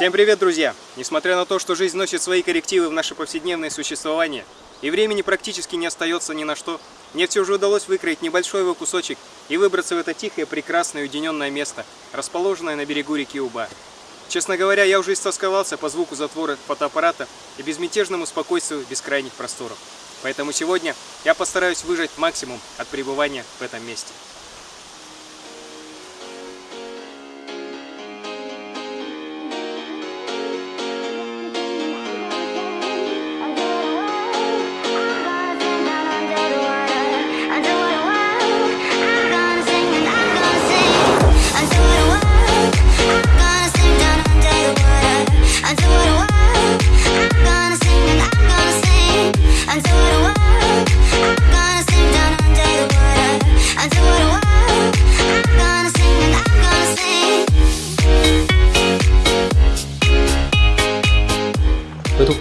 Всем привет, друзья! Несмотря на то, что жизнь носит свои коррективы в наше повседневное существование, и времени практически не остается ни на что, мне все же удалось выкроить небольшой его кусочек и выбраться в это тихое, прекрасное, уединенное место, расположенное на берегу реки Уба. Честно говоря, я уже истосковался по звуку затвора фотоаппарата и безмятежному спокойствию бескрайних просторов. Поэтому сегодня я постараюсь выжать максимум от пребывания в этом месте.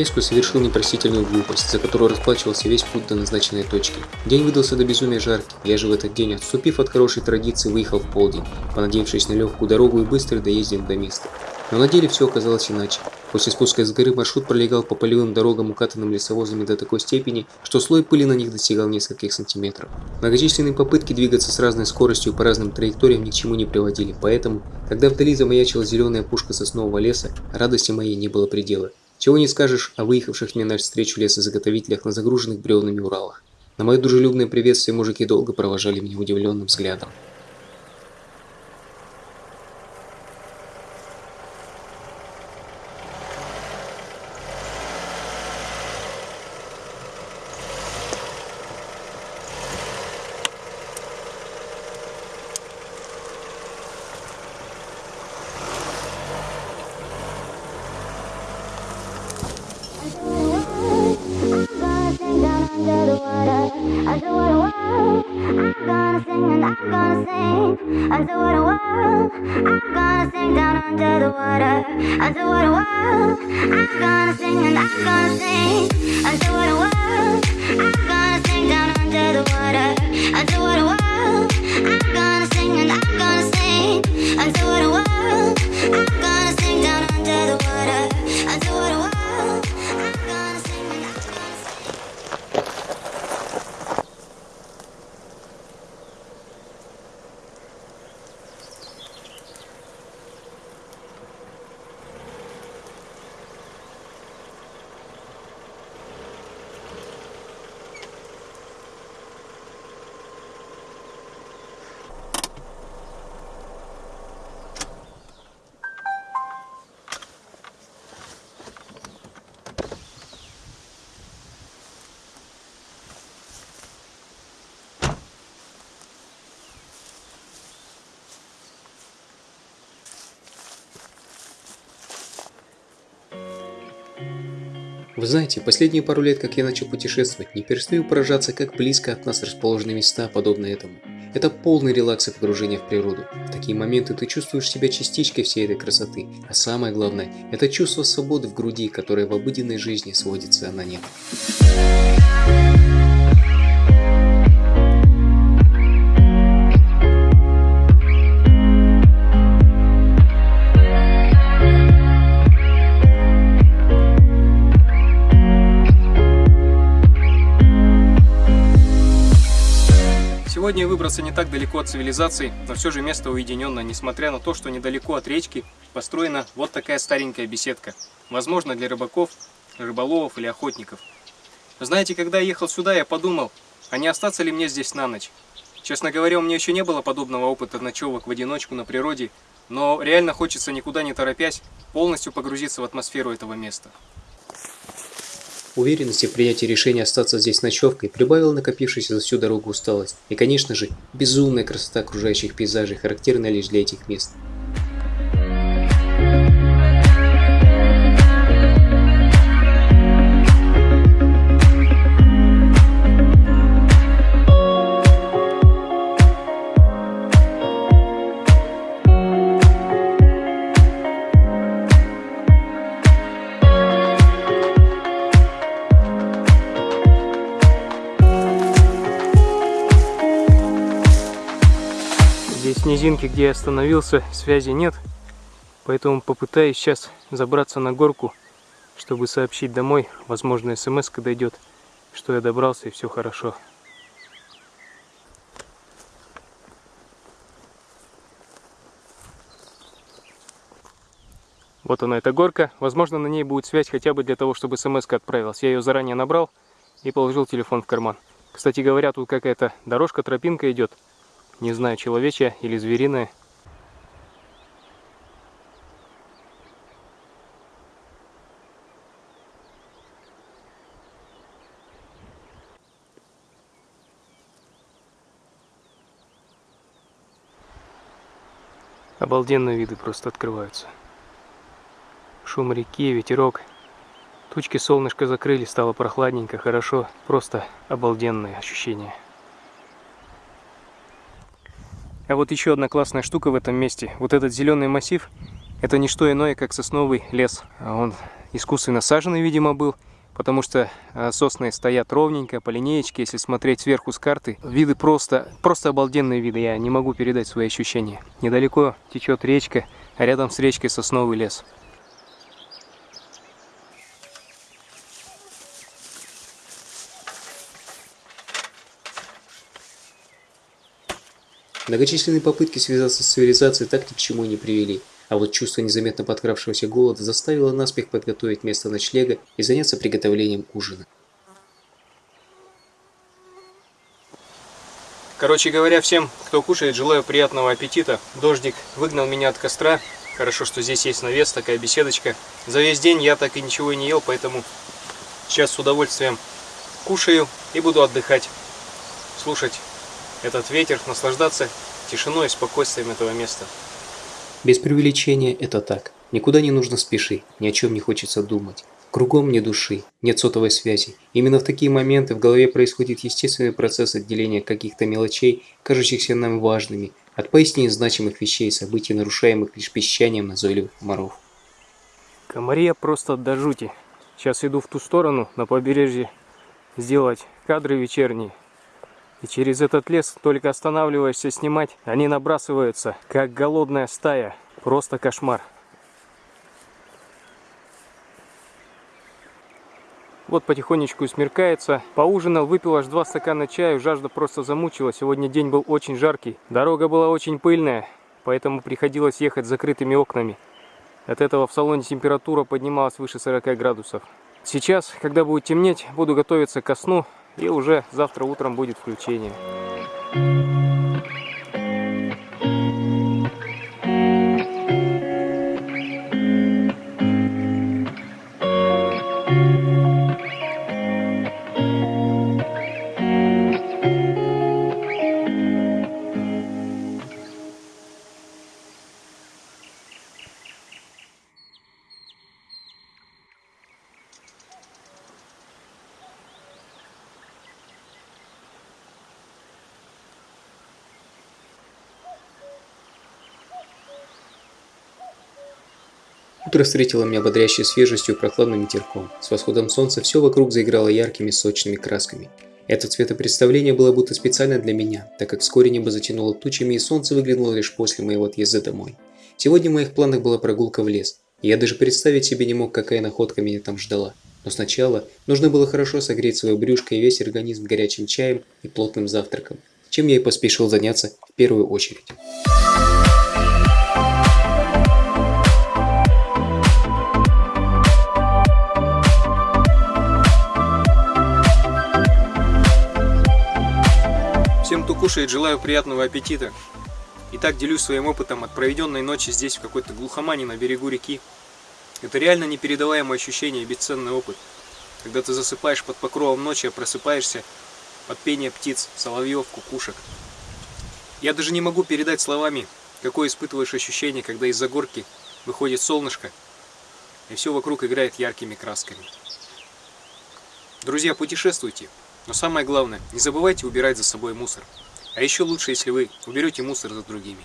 Поездку совершил непростительную глупость, за которую расплачивался весь путь до назначенной точки. День выдался до безумия жаркий, я же в этот день, отступив от хорошей традиции, выехал в полдень, понадеявшись на легкую дорогу и быстро доездил до места. Но на деле все оказалось иначе. После спуска с горы маршрут пролегал по полевым дорогам, укатанным лесовозами до такой степени, что слой пыли на них достигал нескольких сантиметров. Многочисленные попытки двигаться с разной скоростью по разным траекториям ни к чему не приводили, поэтому, когда вдали замаячила зеленая пушка соснового леса, радости моей не было предела. Чего не скажешь о выехавших мне навстречу лесозаготовителях на загруженных бревнами Уралах. На мое дружелюбное приветствие мужики долго провожали меня удивленным взглядом. Under the world, I'm gonna sing down under the water. Under the world, I'm gonna sing and I'm gonna sing. Under the world, I'm gonna sing down under the water. Under the world, I'm gonna sing and I'm gonna sing. Under the world, I'm Вы знаете, последние пару лет, как я начал путешествовать, не перестаю поражаться, как близко от нас расположены места, подобные этому. Это полный релакс и погружение в природу. В такие моменты ты чувствуешь себя частичкой всей этой красоты. А самое главное, это чувство свободы в груди, которое в обыденной жизни сводится на нет. Сегодня я выбрался не так далеко от цивилизации, но все же место уединенное, несмотря на то, что недалеко от речки построена вот такая старенькая беседка. Возможно, для рыбаков, рыболовов или охотников. Знаете, когда я ехал сюда, я подумал, а не остаться ли мне здесь на ночь? Честно говоря, у меня еще не было подобного опыта ночевок в одиночку на природе, но реально хочется никуда не торопясь полностью погрузиться в атмосферу этого места. Уверенности в принятии решения остаться здесь ночевкой прибавила накопившаяся за всю дорогу усталость. И, конечно же, безумная красота окружающих пейзажей, характерная лишь для этих мест. Здесь низинки, где я остановился, связи нет. Поэтому попытаюсь сейчас забраться на горку, чтобы сообщить домой, возможно, смс дойдет, что я добрался и все хорошо. Вот она, эта горка. Возможно, на ней будет связь хотя бы для того, чтобы смс отправилась. Я ее заранее набрал и положил телефон в карман. Кстати говоря, тут какая-то дорожка, тропинка идет. Не знаю, человечья или звериная. Обалденные виды просто открываются. Шум реки, ветерок. Тучки солнышко закрыли, стало прохладненько, хорошо. Просто обалденные ощущения. А вот еще одна классная штука в этом месте. Вот этот зеленый массив, это не что иное, как сосновый лес. А он искусственно саженный, видимо, был потому что а, сосны стоят ровненько, по линеечке, если смотреть сверху с карты. Виды просто, просто обалденные виды, я не могу передать свои ощущения. Недалеко течет речка, а рядом с речкой сосновый лес. Многочисленные попытки связаться с цивилизацией так ни к чему не привели. А вот чувство незаметно подкравшегося голода заставило наспех подготовить место ночлега и заняться приготовлением ужина. Короче говоря, всем, кто кушает, желаю приятного аппетита. Дождик выгнал меня от костра. Хорошо, что здесь есть навес, такая беседочка. За весь день я так и ничего не ел, поэтому сейчас с удовольствием кушаю и буду отдыхать. Слушать этот ветер, наслаждаться тишиной и спокойствием этого места. Без преувеличения это так. Никуда не нужно спешить, ни о чем не хочется думать. Кругом нет души, нет сотовой связи. Именно в такие моменты в голове происходит естественный процесс отделения каких-то мелочей, кажущихся нам важными, от поистине значимых вещей и событий, нарушаемых лишь песчанием назойливых комаров. Комария просто до жути. Сейчас иду в ту сторону, на побережье, сделать кадры вечерние. И через этот лес, только останавливаешься снимать, они набрасываются, как голодная стая. Просто кошмар. Вот потихонечку смеркается. Поужинал, выпил аж два стакана чая, жажда просто замучила. Сегодня день был очень жаркий. Дорога была очень пыльная, поэтому приходилось ехать с закрытыми окнами. От этого в салоне температура поднималась выше 40 градусов. Сейчас, когда будет темнеть, буду готовиться ко сну. И уже завтра утром будет включение. Утро встретило меня бодрящей свежестью и прохладным ветерком. С восходом солнца все вокруг заиграло яркими сочными красками. Это цветопредставление было будто специально для меня, так как вскоре небо затянуло тучами и солнце выглянуло лишь после моего отъезда домой. Сегодня в моих планах была прогулка в лес, и я даже представить себе не мог, какая находка меня там ждала. Но сначала нужно было хорошо согреть свое брюшко и весь организм горячим чаем и плотным завтраком, чем я и поспешил заняться в первую очередь. Кушает, желаю приятного аппетита. Итак, делюсь своим опытом от проведенной ночи здесь, в какой-то глухомане на берегу реки. Это реально непередаваемое ощущение и бесценный опыт. Когда ты засыпаешь под покровом ночи, а просыпаешься от пения птиц, соловьев, кукушек. Я даже не могу передать словами, какое испытываешь ощущение, когда из-за горки выходит солнышко, и все вокруг играет яркими красками. Друзья, путешествуйте, но самое главное, не забывайте убирать за собой мусор. А еще лучше, если вы уберете мусор за другими.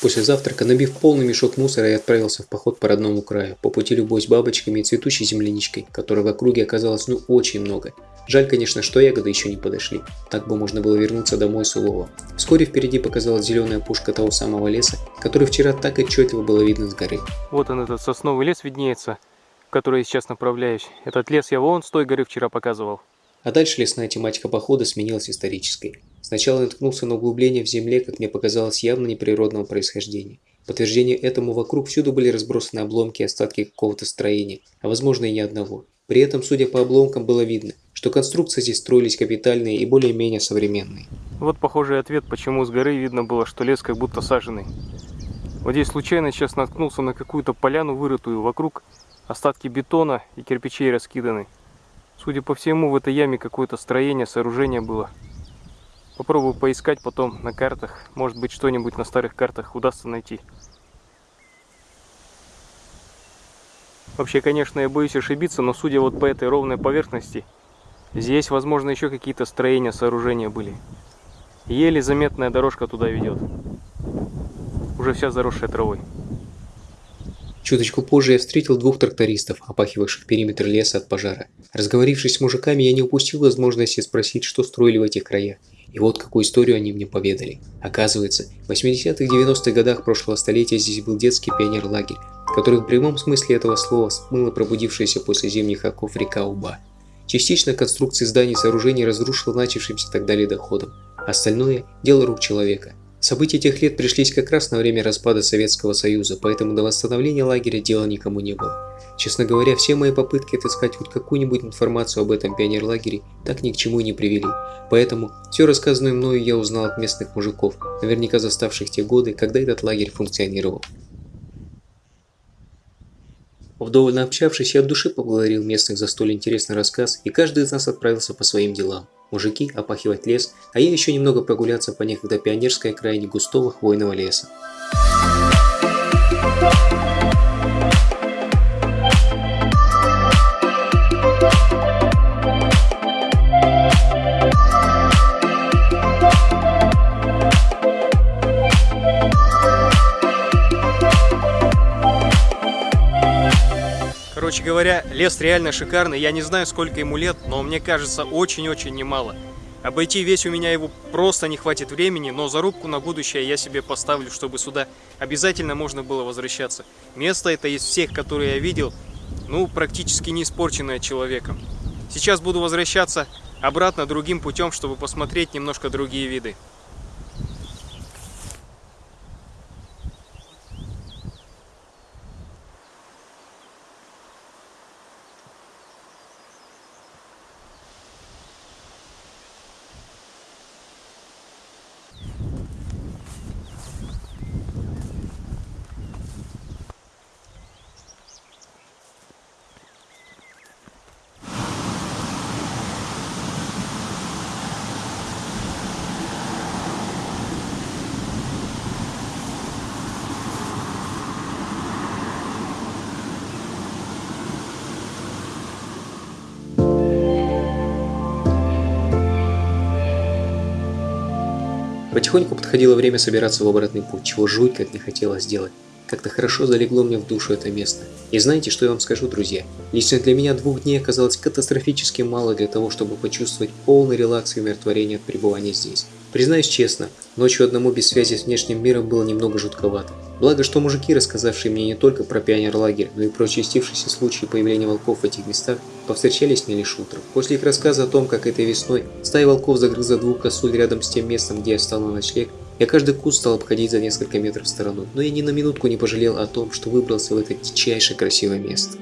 После завтрака, набив полный мешок мусора, я отправился в поход по родному краю, по пути любой с бабочками и цветущей земляничкой, которой в округе оказалось ну очень много. Жаль, конечно, что ягоды еще не подошли. Так бы можно было вернуться домой с улова. Вскоре впереди показалась зеленая пушка того самого леса, который вчера так отчетливо было видно с горы. Вот он, этот сосновый лес виднеется, в который я сейчас направляюсь. Этот лес я вон с той горы вчера показывал. А дальше лесная тематика похода сменилась исторической. Сначала наткнулся на углубление в земле, как мне показалось, явно неприродного происхождения. Подтверждение этому вокруг всюду были разбросаны обломки и остатки какого-то строения, а возможно и ни одного. При этом, судя по обломкам, было видно, что конструкции здесь строились капитальные и более-менее современные. Вот похожий ответ, почему с горы видно было, что лес как будто саженный. Вот здесь случайно сейчас наткнулся на какую-то поляну вырытую. Вокруг остатки бетона и кирпичей раскиданы. Судя по всему, в этой яме какое-то строение, сооружение было. Попробую поискать потом на картах. Может быть, что-нибудь на старых картах удастся найти. Вообще, конечно, я боюсь ошибиться, но судя вот по этой ровной поверхности, здесь, возможно, еще какие-то строения, сооружения были. Еле заметная дорожка туда ведет. Уже вся заросшая травой. Чуточку позже я встретил двух трактористов, опахивавших периметр леса от пожара. Разговорившись с мужиками, я не упустил возможности спросить, что строили в этих краях. И вот какую историю они мне поведали. Оказывается, в 80-х 90-х годах прошлого столетия здесь был детский пионер-лагерь, который в прямом смысле этого слова смыло пробудившаяся после зимних оков река Уба. Частично конструкции зданий и сооружений разрушила начавшимся тогда ледоходом. Остальное – дело рук человека. События тех лет пришлись как раз на время распада Советского Союза, поэтому до восстановления лагеря дела никому не было. Честно говоря, все мои попытки отыскать хоть какую-нибудь информацию об этом пионерлагере так ни к чему не привели. Поэтому все рассказанное мною я узнал от местных мужиков, наверняка заставших те годы, когда этот лагерь функционировал. Вдоволь общавшись, я от души поблагодарил местных за столь интересный рассказ, и каждый из нас отправился по своим делам. Мужики опахивать лес, а я еще немного прогуляться по некогда пионерской окраине густого хвойного леса. Короче говоря, лес реально шикарный. Я не знаю, сколько ему лет, но мне кажется, очень-очень немало. Обойти весь у меня его просто не хватит времени, но зарубку на будущее я себе поставлю, чтобы сюда обязательно можно было возвращаться. Место это из всех, которые я видел, ну, практически не испорченное человеком. Сейчас буду возвращаться обратно другим путем, чтобы посмотреть немножко другие виды. Потихоньку подходило время собираться в обратный путь, чего жуть как не хотелось сделать. Как-то хорошо залегло мне в душу это место. И знаете, что я вам скажу, друзья? Лично для меня двух дней оказалось катастрофически мало для того, чтобы почувствовать полный релакс и умиротворение от пребывания здесь. Признаюсь честно, ночью одному без связи с внешним миром было немного жутковато. Благо, что мужики, рассказавшие мне не только про пионер-лагерь, но и про участившиеся случаи появления волков в этих местах, повстречались не лишь утром. После их рассказа о том, как этой весной стая волков загрызла двух косуль рядом с тем местом, где я встал на ночлег, я каждый куст стал обходить за несколько метров в сторону, но я ни на минутку не пожалел о том, что выбрался в это дичайше красивое место.